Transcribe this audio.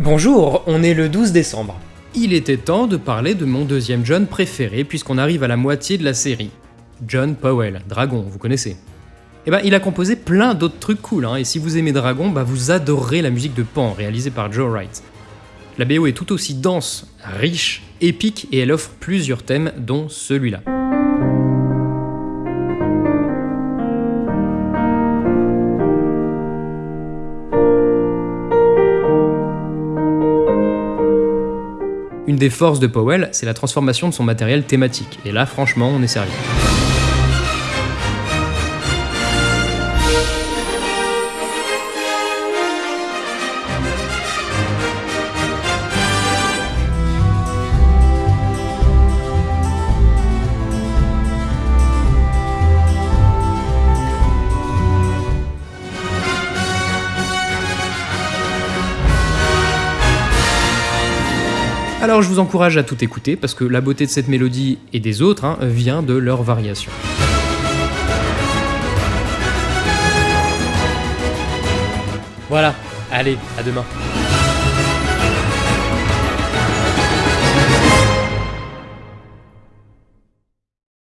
Bonjour, on est le 12 décembre. Il était temps de parler de mon deuxième John préféré puisqu'on arrive à la moitié de la série. John Powell, Dragon, vous connaissez. Eh ben, il a composé plein d'autres trucs cool, hein, et si vous aimez Dragon, bah vous adorerez la musique de Pan, réalisée par Joe Wright. La BO est tout aussi dense, riche, épique, et elle offre plusieurs thèmes, dont celui-là. Une des forces de Powell, c'est la transformation de son matériel thématique, et là franchement on est sérieux. Alors je vous encourage à tout écouter parce que la beauté de cette mélodie et des autres hein, vient de leur variation. Voilà, allez, à demain.